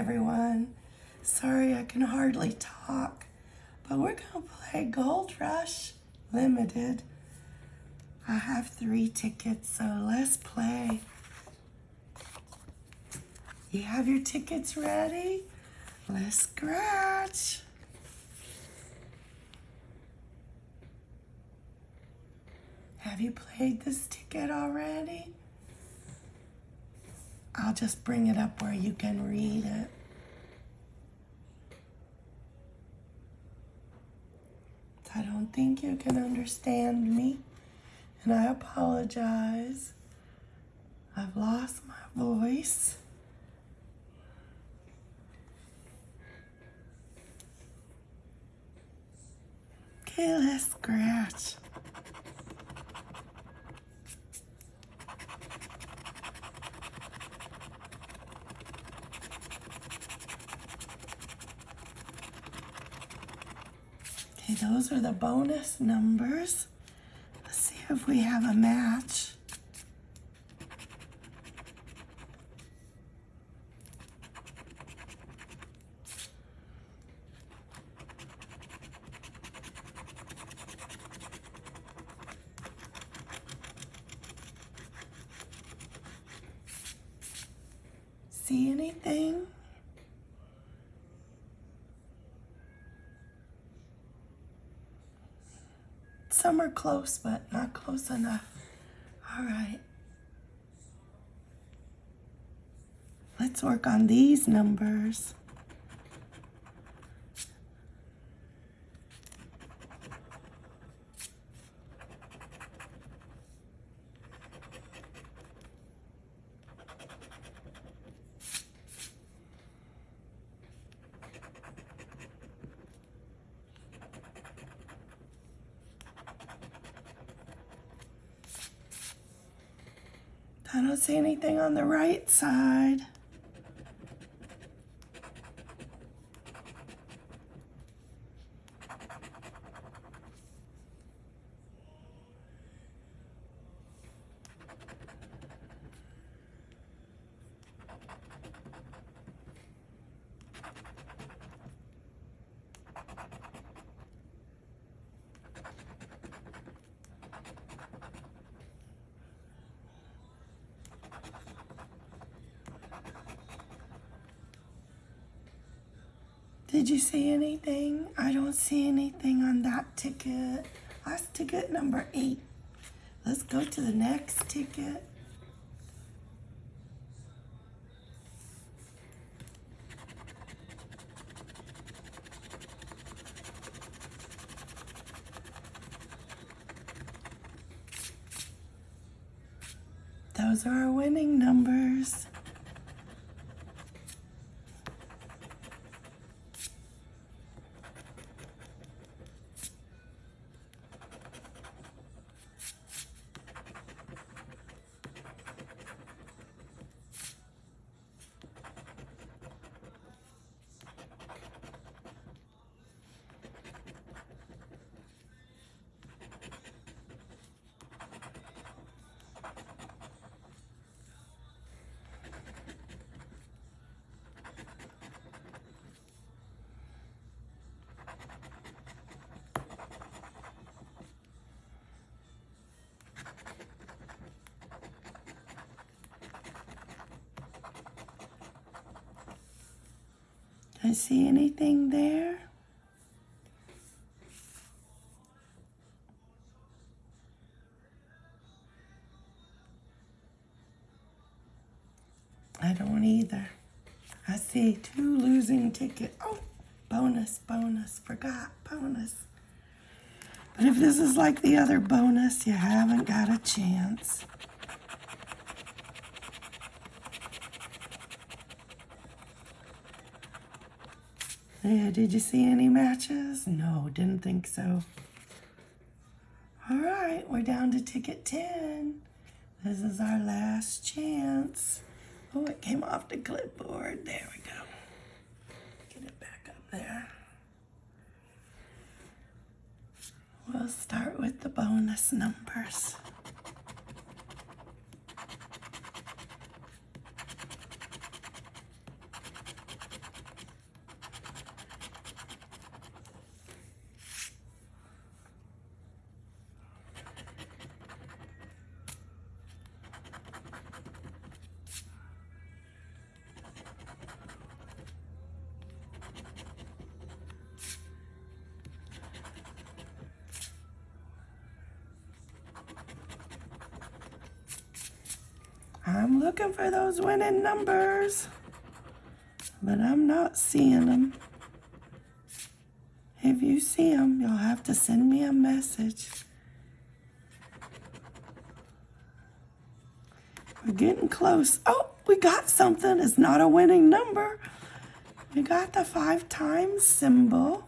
everyone. Sorry I can hardly talk, but we're to play Gold Rush Limited. I have three tickets, so let's play. You have your tickets ready? Let's scratch. Have you played this ticket already? I'll just bring it up where you can read it. I don't think you can understand me, and I apologize. I've lost my voice. Okay, let's scratch. Those are the bonus numbers. Let's see if we have a match. See anything? Some are close, but not close enough. All right. Let's work on these numbers. I don't see anything on the right side. Did you see anything? I don't see anything on that ticket. That's ticket number eight. Let's go to the next ticket. Those are our winning numbers. See anything there? I don't either. I see two losing tickets. Oh, bonus, bonus, forgot, bonus. But if this is like the other bonus, you haven't got a chance. Did you see any matches? No, didn't think so. All right, we're down to ticket 10. This is our last chance. Oh, it came off the clipboard. There we go. Get it back up there. We'll start with the bonus numbers. Looking for those winning numbers, but I'm not seeing them. If you see them, you'll have to send me a message. We're getting close. Oh, we got something. It's not a winning number. We got the five times symbol.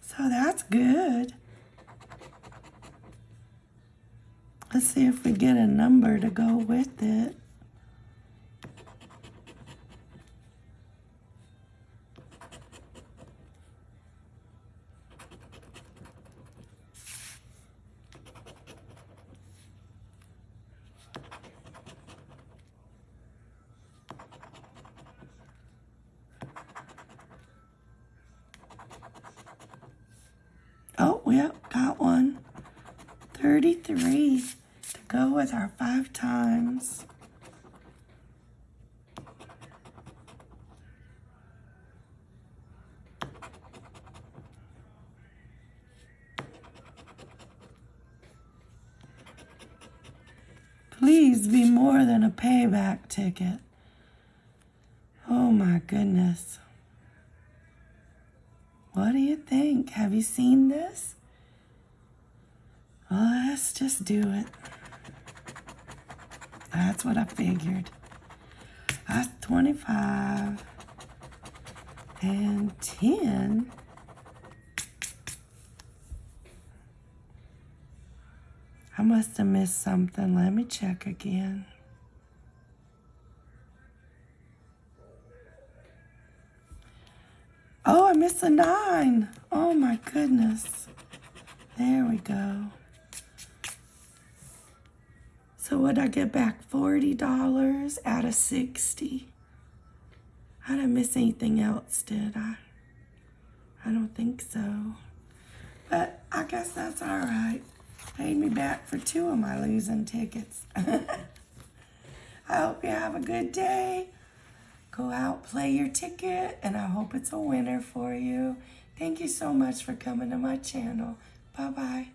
So that's good. Let's see if we get a number to go with it. Oh, yep, got one. 33 to go with our five times. Please be more than a payback ticket. Oh my goodness. What do you think? Have you seen this? Let's just do it. That's what I figured. That's 25 and 10. I must have missed something. Let me check again. Oh, I missed a nine. Oh my goodness. There we go. So would I get back $40 out of 60? I didn't miss anything else, did I? I don't think so. But I guess that's all right. Paid me back for two of my losing tickets. I hope you have a good day. Go out, play your ticket, and I hope it's a winner for you. Thank you so much for coming to my channel. Bye-bye.